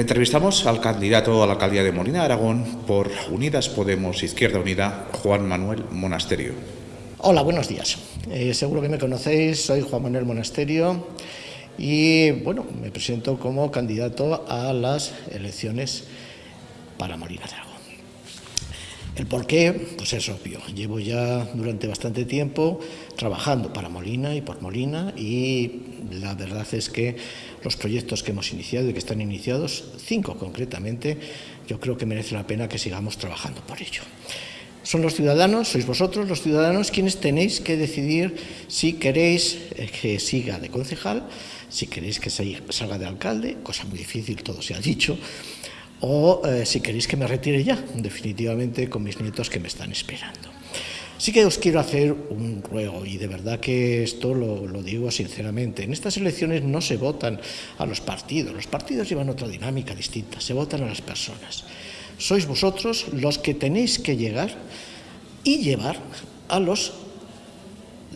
Entrevistamos al candidato a la alcaldía de Molina de Aragón por Unidas Podemos Izquierda Unida, Juan Manuel Monasterio. Hola, buenos días. Eh, seguro que me conocéis, soy Juan Manuel Monasterio y bueno, me presento como candidato a las elecciones para Molina de Aragón. El por qué, pues es obvio. Llevo ya durante bastante tiempo trabajando para Molina y por Molina y la verdad es que los proyectos que hemos iniciado y que están iniciados, cinco concretamente, yo creo que merece la pena que sigamos trabajando por ello. Son los ciudadanos, sois vosotros los ciudadanos quienes tenéis que decidir si queréis eh, que siga de concejal, si queréis que salga de alcalde, cosa muy difícil, todo se ha dicho, o eh, si queréis que me retire ya, definitivamente con mis nietos que me están esperando. Sí que os quiero hacer un ruego, y de verdad que esto lo, lo, digo sinceramente. En estas elecciones no se votan a los partidos, los partidos llevan otra dinámica distinta, se votan a las personas. Sois vosotros los que tenéis que llegar y llevar a los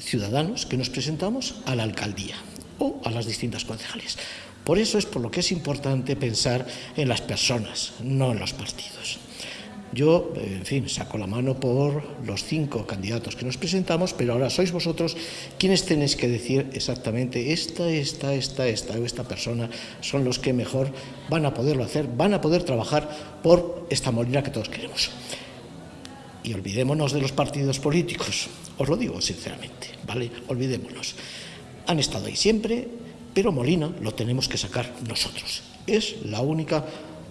ciudadanos que nos presentamos a la alcaldía o a las distintas concejales. Por eso es por lo que es importante pensar en las personas, no en los partidos. Yo, en fin, saco la mano por los cinco candidatos que nos presentamos, pero ahora sois vosotros quienes tenéis que decir exactamente esta, esta, esta, esta o esta persona son los que mejor van a poderlo hacer, van a poder trabajar por esta molina que todos queremos. Y olvidémonos de los partidos políticos, os lo digo sinceramente, ¿vale? Olvidémonos. Han estado ahí siempre, pero Molina lo tenemos que sacar nosotros. Es la única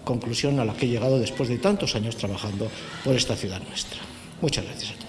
conclusión a la que he llegado después de tantos años trabajando por esta ciudad nuestra. Muchas gracias.